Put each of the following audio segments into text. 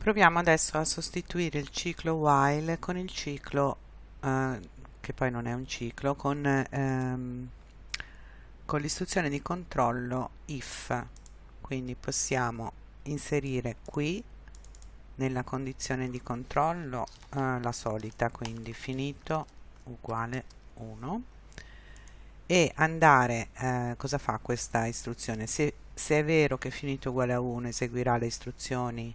proviamo adesso a sostituire il ciclo while con il ciclo eh, che poi non è un ciclo con, ehm, con l'istruzione di controllo if. Quindi possiamo inserire qui nella condizione di controllo eh, la solita quindi finito uguale 1 e andare eh, cosa fa questa istruzione? Se, se è vero che finito uguale a 1 eseguirà le istruzioni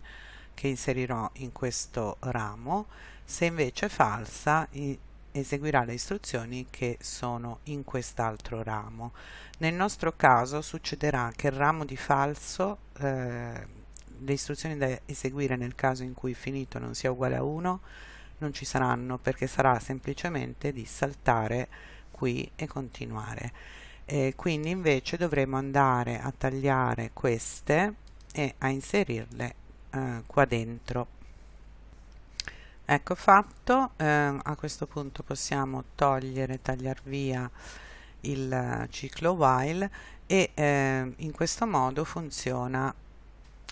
che inserirò in questo ramo. Se invece falsa eseguirà le istruzioni che sono in quest'altro ramo. Nel nostro caso succederà che il ramo di falso eh, le istruzioni da eseguire nel caso in cui finito non sia uguale a 1 non ci saranno perché sarà semplicemente di saltare qui e continuare. E quindi invece dovremo andare a tagliare queste e a inserirle eh, qua dentro. Ecco fatto eh, a questo punto possiamo togliere tagliare via il ciclo while e eh, in questo modo funziona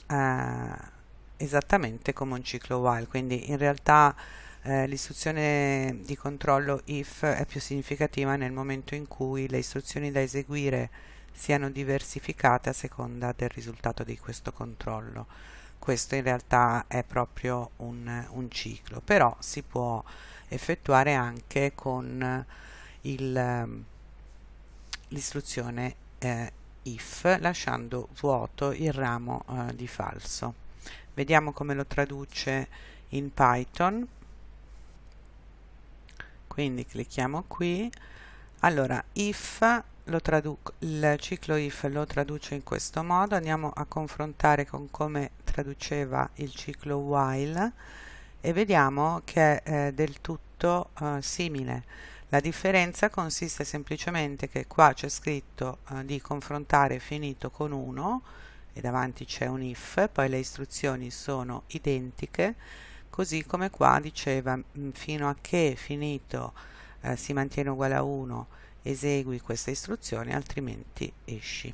eh, esattamente come un ciclo while. Quindi in realtà eh, l'istruzione di controllo if è più significativa nel momento in cui le istruzioni da eseguire siano diversificate a seconda del risultato di questo controllo questo in realtà è proprio un, un ciclo però si può effettuare anche con l'istruzione eh, if lasciando vuoto il ramo eh, di falso. Vediamo come lo traduce in Python. Quindi clicchiamo qui. Allora if il ciclo if lo traduce in questo modo. Andiamo a confrontare con come traduceva il ciclo while e vediamo che è eh, del tutto eh, simile la differenza consiste semplicemente che qua c'è scritto eh, di confrontare finito con 1 e davanti c'è un if, poi le istruzioni sono identiche, così come qua diceva mm, fino a che finito eh, si mantiene uguale a 1 esegui questa istruzione altrimenti esci.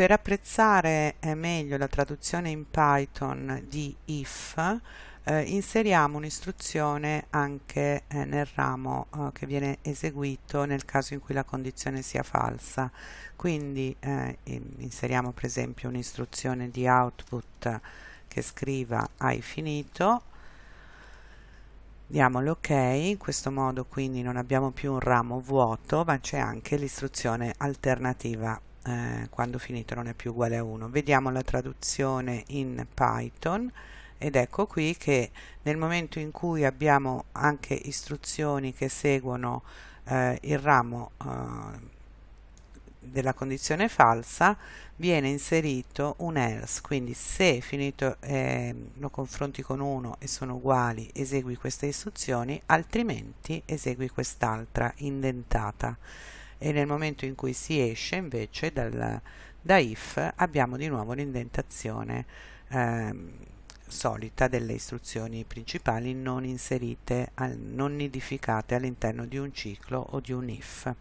Per apprezzare eh, meglio la traduzione in Python di if eh, inseriamo un'istruzione anche eh, nel ramo eh, che viene eseguito nel caso in cui la condizione sia falsa. Quindi eh, inseriamo per esempio un'istruzione di output che scriva hai finito diamo l'ok in questo modo quindi non abbiamo più un ramo vuoto ma c'è anche l'istruzione alternativa eh, quando finito non è più uguale a 1 vediamo la traduzione in Python ed ecco qui che nel momento in cui abbiamo anche istruzioni che seguono eh, il ramo eh, della condizione falsa viene inserito un else. Quindi se finito eh, lo confronti con uno e sono uguali esegui queste istruzioni altrimenti esegui quest'altra indentata e nel momento in cui si esce invece dal, da if abbiamo di nuovo l'indentazione ehm, solita delle istruzioni principali non inserite, non nidificate all'interno di un ciclo o di un if.